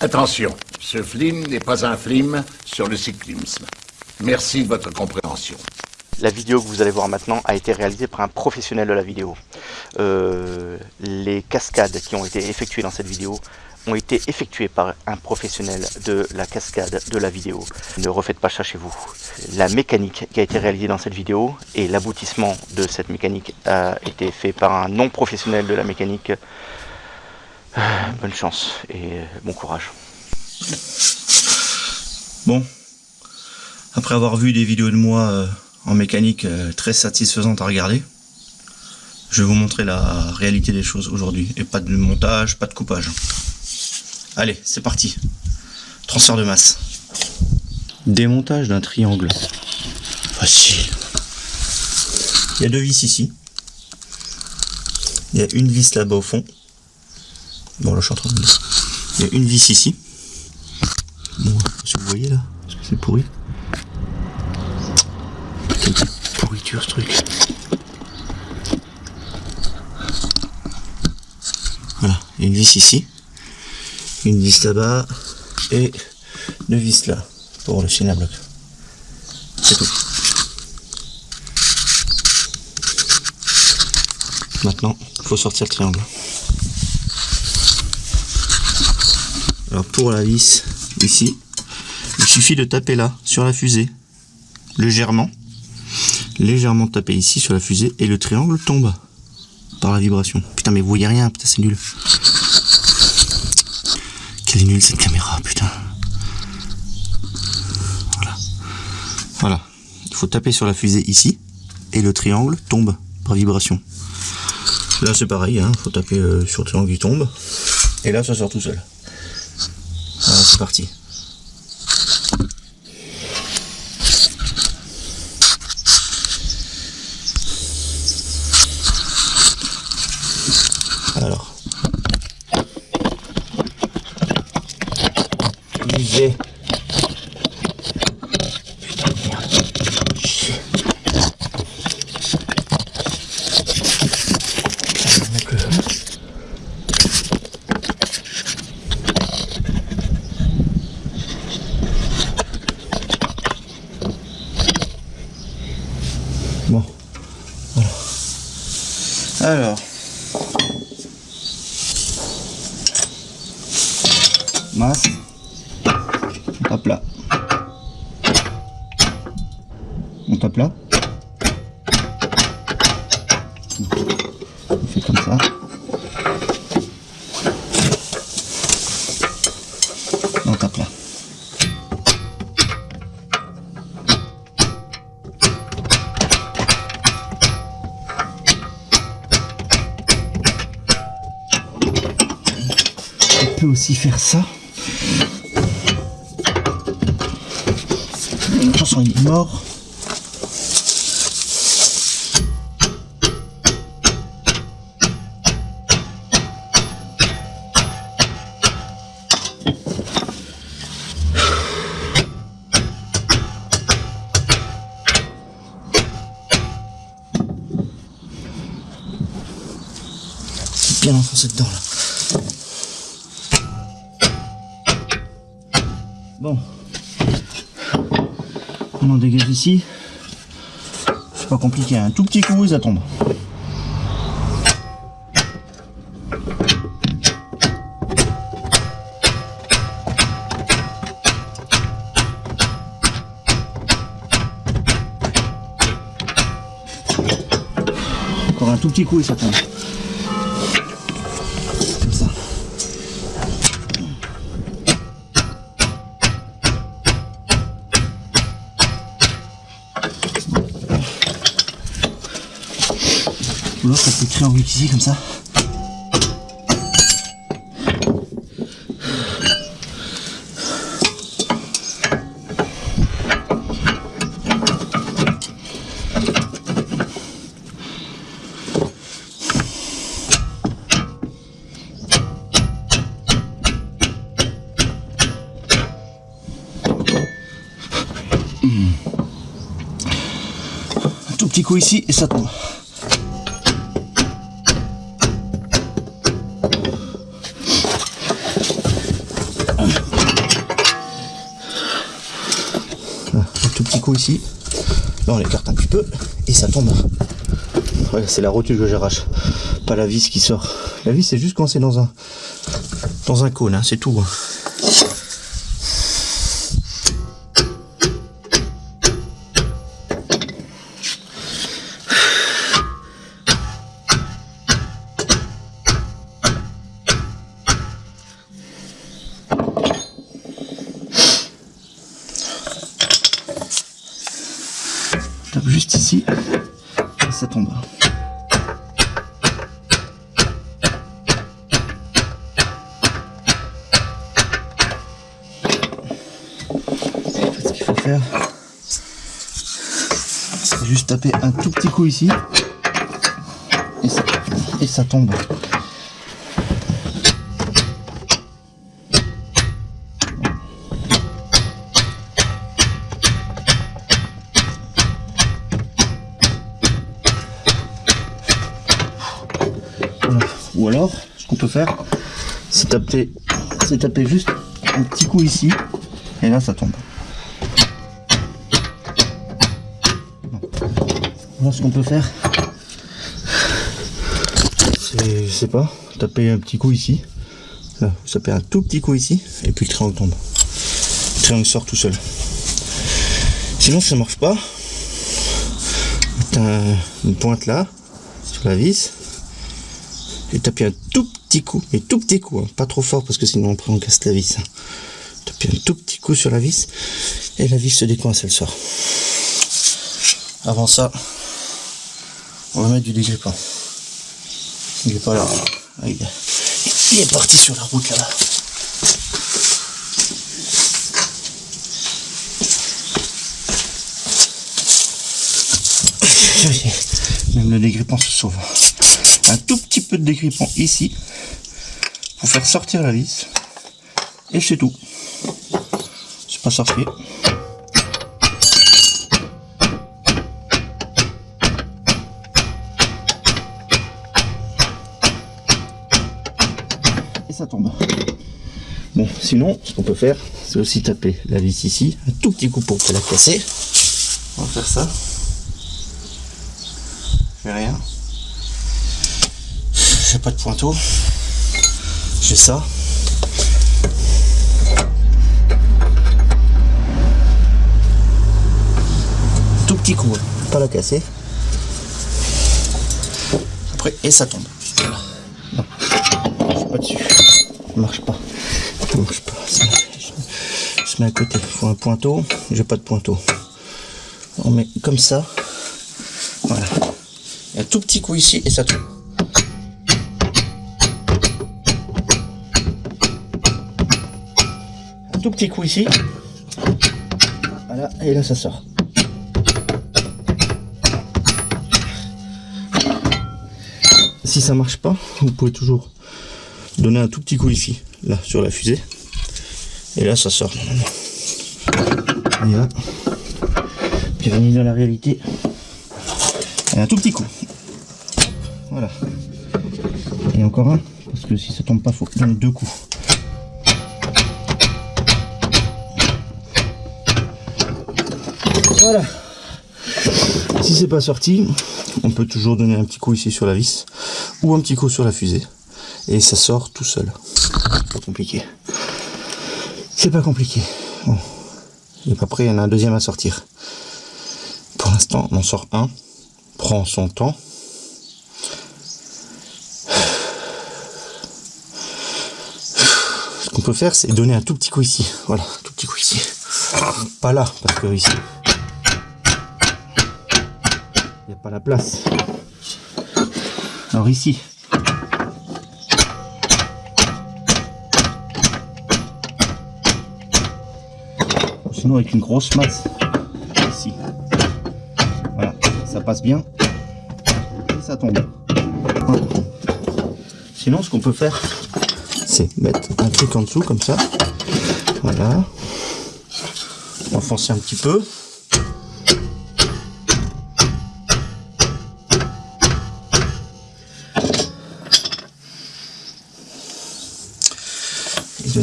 Attention, ce film n'est pas un film sur le cyclisme. Merci de votre compréhension. La vidéo que vous allez voir maintenant a été réalisée par un professionnel de la vidéo. Euh, les cascades qui ont été effectuées dans cette vidéo ont été effectuées par un professionnel de la cascade de la vidéo. Ne refaites pas ça chez vous. La mécanique qui a été réalisée dans cette vidéo et l'aboutissement de cette mécanique a été fait par un non professionnel de la mécanique. Euh, bonne chance et bon courage. Bon, après avoir vu des vidéos de moi euh, en mécanique euh, très satisfaisantes à regarder, je vais vous montrer la réalité des choses aujourd'hui. Et pas de montage, pas de coupage. Allez, c'est parti. Transfert de masse. Démontage d'un triangle. Facile. Il y a deux vis ici. Il y a une vis là-bas au fond. Bon, là, je suis en train de... Il y a une vis ici. Bon, si vous voyez là, parce que c'est pourri? Quelle pourriture ce truc. Voilà, une vis ici, une vis là-bas et deux vis là pour le chaîne à bloc. C'est tout. Maintenant, il faut sortir le triangle. Alors pour la vis ici, il suffit de taper là sur la fusée légèrement, légèrement taper ici sur la fusée et le triangle tombe par la vibration. Putain mais vous voyez rien, putain c'est nul. Quelle est nulle cette caméra, putain. Voilà. Voilà. Il faut taper sur la fusée ici et le triangle tombe par vibration. Là c'est pareil, hein, faut taper euh, sur le triangle qui tombe. Et là ça sort tout seul. Voilà, c'est parti. Alors. Lisez. Putain de merde. Chier. Putain, mec, euh, Bon, voilà. Alors, masse, on tape là. Tape là. On fait comme ça. On tape là. On peut aussi faire ça. Attention, il est mort. Bien enfoncé dedans là. Bon. On en dégage ici. C'est pas compliqué, un tout petit coup et ça tombe. Encore un tout petit coup et ça tombe. Ça peut créer en ici comme ça. Un tout petit coup ici et ça tombe. Un tout petit coup ici. Là on écarte un petit peu et ça tombe. C'est la rotule que j'arrache, pas la vis qui sort. La vis c'est juste quand c'est dans un dans un cône, hein, c'est tout. Hein. Ça tombe. ce qu'il faut faire, c'est juste taper un tout petit coup ici et ça, et ça tombe. Faire, c'est taper, c'est taper juste un petit coup ici, et là ça tombe. Ce qu'on peut faire, c'est, je sais pas, taper un petit coup ici. Là, vous tapez un tout petit coup ici, et puis le triangle tombe. Le triangle sort tout seul. Sinon, ça marche pas. Une pointe là, sur la vis, et taper un tout petit coup, mais tout petit coup, hein, pas trop fort parce que sinon après on casse la vis. Hein. Un tout petit coup sur la vis et la vis se décoince, elle sort. Avant ça, on va mettre du dégrippant. Il est pas là. Parti sur la route là-bas. Même le dégrippant se sauve un tout petit peu de dégrippant ici pour faire sortir la vis. Et c'est tout. C'est pas sorcier. Et ça tombe. Bon sinon ce qu'on peut faire c'est aussi taper la vis ici un tout petit coup pour la casser. On va faire ça je fais rien pas de pointeau. J'ai ça. Tout petit coup, hein. pas la casser. Après, et ça tombe. Pas dessus. Ça marche pas. Marche pas. Je mets à côté. Il faut un pointeau. J'ai pas de pointeau. On met comme ça. Voilà. un tout petit coup ici et ça tombe. Tout petit coup ici. Voilà, et là ça sort. Si ça marche pas, vous pouvez toujours donner un tout petit coup ici, là, sur la fusée. Et là ça sort. Et là, bienvenue dans la réalité. Et un tout petit coup. Voilà. Et encore un, parce que si ça tombe pas, faut donner deux coups. Voilà. Si c'est pas sorti, on peut toujours donner un petit coup ici sur la vis ou un petit coup sur la fusée et ça sort tout seul. Pas compliqué. C'est pas compliqué. Bon. Et après, il y en a un deuxième à sortir. Pour l'instant, on en sort un. Prend son temps. Ce qu'on peut faire, c'est donner un tout petit coup ici. Voilà, tout petit coup ici. Pas là, parce que ici, la place. Alors ici. Sinon avec une grosse masse. Ici. Voilà, ça passe bien. Et ça tombe. Sinon ce qu'on peut faire, c'est mettre un truc en dessous comme ça. Voilà. Enfoncer un petit peu.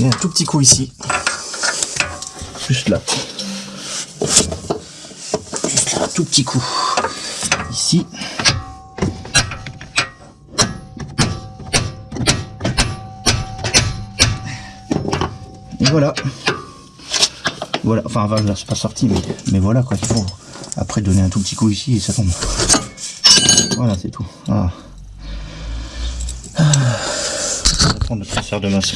Un tout petit coup ici. Juste là. un tout petit coup ici. Et voilà. Voilà, enfin là c'est pas sorti, mais, mais voilà quoi, il faut après donner un tout petit coup ici et ça tombe. Voilà, c'est tout. Voilà. Ah. On va prendre le transfert de masse.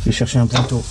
Je vais chercher un pointeau.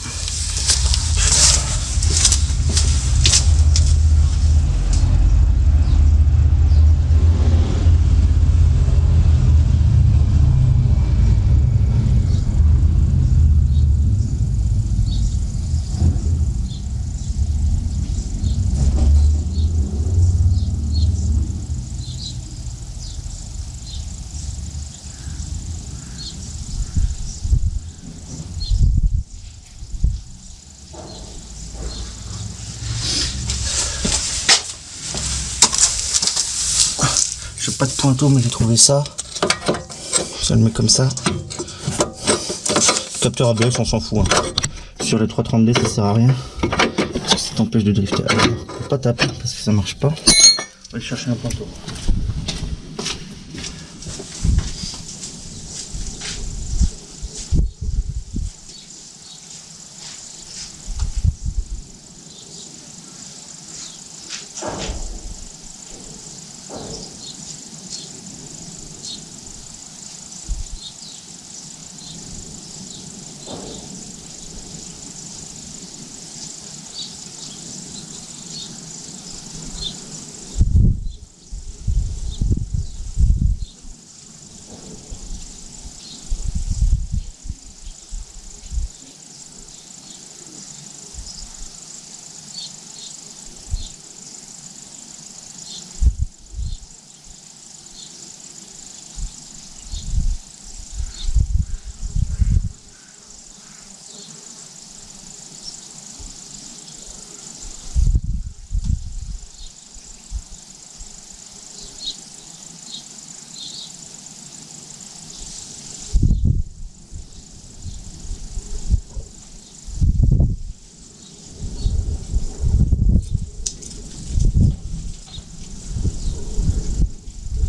Pointeau, mais j'ai trouvé ça. Ça le met comme ça. Capteur ABS, on s'en fout. hein. Sur les 330D, ça sert à rien. Parce que ça t'empêche de drifter. Alors, faut pas taper parce que ça marche pas. On va aller chercher un pointeau.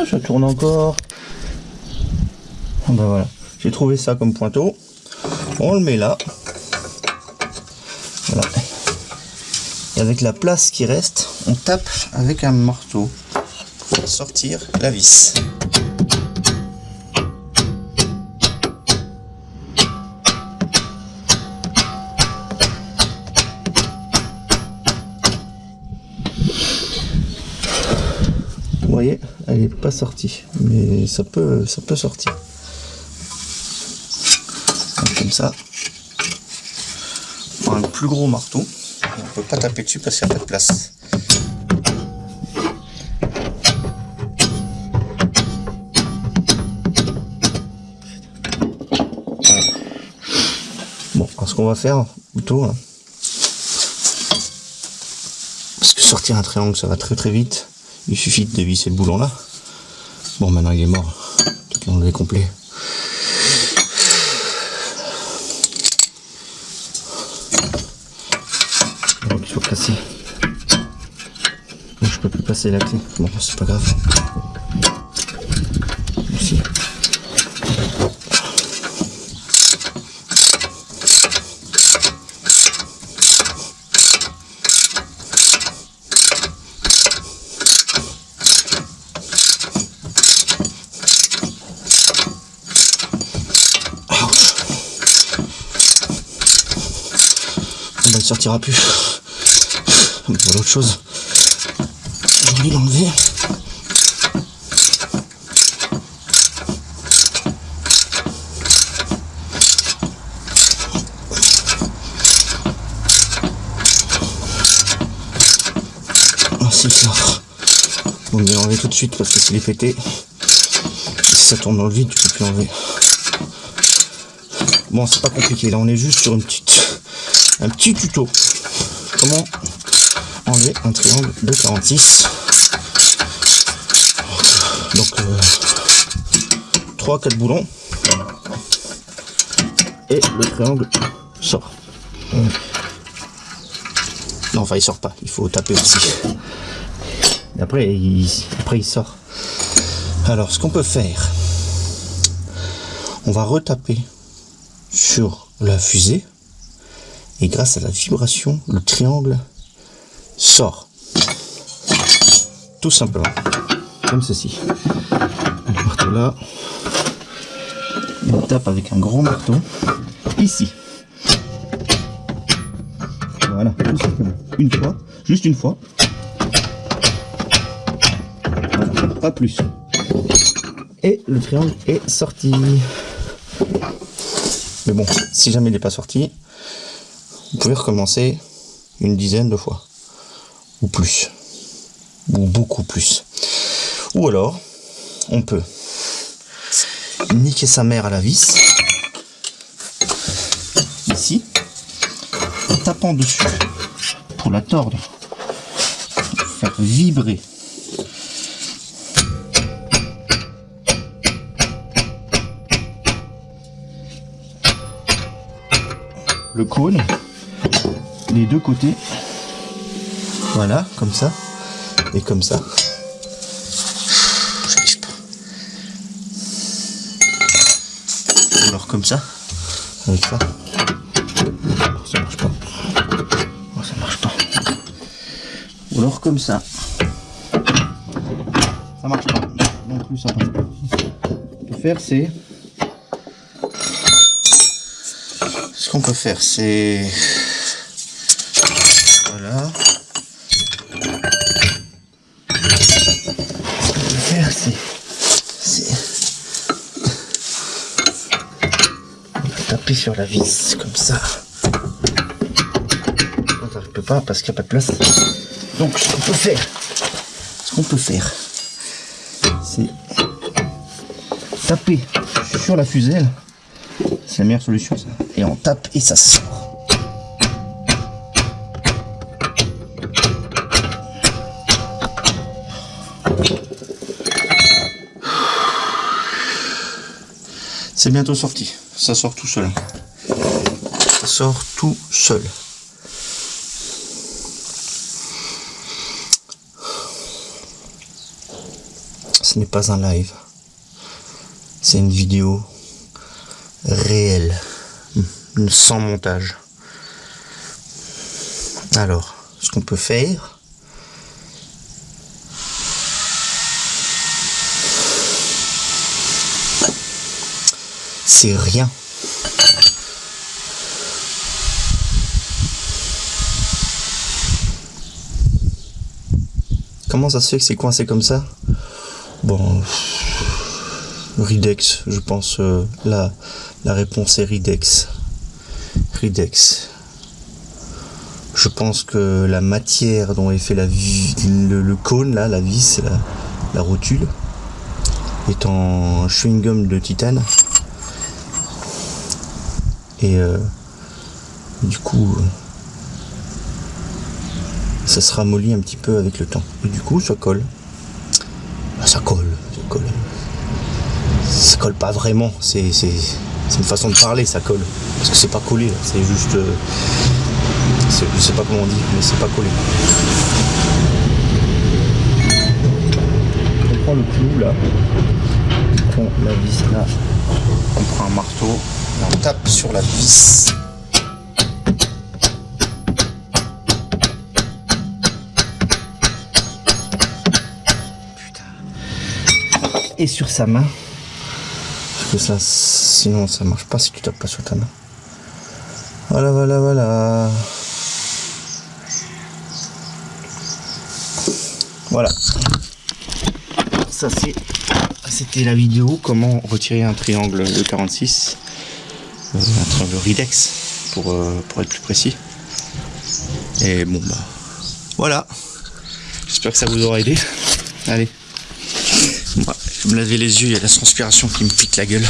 Oh, ça tourne encore. Bah voilà. J'ai trouvé ça comme pointeau. On le met là. Et avec la place qui reste, on tape avec un marteau pour sortir la vis. Pas sortie, mais ça peut, ça peut sortir. Comme ça, un plus gros marteau. On peut pas taper dessus parce qu'il n'y a pas de place. Bon, alors ce qu'on va faire plutôt, hein, parce que sortir un triangle ça va très très vite. Il suffit de dévisser le boulon là. Bon, maintenant il est mort. Est enlevé complet. Il faut casser. Je peux plus passer la clé. Bon, c'est pas grave. Il sortira plus. Voilà autre chose. J'ai envie de l'enlever. Ah si, ça. On va l'enlever tout de suite parce que s'il est pété, si ça tourne dans le vide, tu peux plus l'enlever. Bon, c'est pas compliqué. Là, on est juste sur une petite, un petit tuto. Comment enlever un triangle de 46. Donc, 3-4 boulons. Et le triangle sort. Non, enfin, il sort pas. Il faut taper aussi. Après, il sort. Alors, ce qu'on peut faire, on va retaper sur la fusée et grâce à la vibration, le triangle sort. Tout simplement. Comme ceci. Le marteau là. On tape avec un gros marteau ici. Voilà, tout simplement. Une fois, juste une fois. Pas plus. Et le triangle est sorti. Mais bon, si jamais il n'est pas sorti, vous pouvez recommencer une dizaine de fois. Ou plus. Ou beaucoup plus. Ou alors, on peut niquer sa mère à la vis. Ici. En tapant dessus. Pour la tordre. Faire vibrer. Le cône les deux côtés. Voilà, comme ça. Et comme ça. J'arrive pas. Ou alors comme ça. Avec ça. Oh, ça marche pas. Oh, ça marche pas. Ou alors comme ça. Ça marche pas. Non plus, ça passe pas. Ce qu'on peut faire, c'est... Ce qu'on peut faire, c'est... Voilà. Ce qu'on peut faire, c'est... taper sur la vis, comme ça. Ça, je peux pas parce qu'il n'y a pas de place. Donc, ce qu'on peut faire, ce qu'on peut faire, c'est taper sur la fusée. C'est la meilleure solution, ça. Et on tape et ça sort. C'est bientôt sorti. Ça sort tout seul. Ça sort tout seul. ce n'est pas un live. C'est une vidéo réelle, sans montage. Alors, ce qu'on peut faire, c'est rien. Comment ça se fait que c'est coincé comme ça? Bon, Ridex, je pense. Euh, la, réponse est Ridex. Ridex. Je pense que la matière dont est fait le, cône, là, la vis, la rotule, est en chewing-gum de titane. Et euh, du coup, ça se ramollit un petit peu avec le temps. Et du coup, ça colle. Ah, ça colle, ça colle. Ça colle pas vraiment, c'est une façon de parler, ça colle. Parce que c'est pas collé, c'est juste... Euh, je sais pas comment on dit, mais c'est pas collé. On prend le clou là, on prend la vis là, on prend un marteau, on tape sur la vis. et sur sa main. Parce que ça, sinon ça marche pas si tu tapes pas sur ta main. Voilà, voilà, voilà. Voilà. Ça c'est, c'était la vidéo comment retirer un triangle de 46, euh, un triangle Ridex pour, euh, pour être plus précis. Et bon bah voilà. J'espère que ça vous aura aidé. Allez. Je me laver les yeux, il y a la transpiration qui me pique la gueule.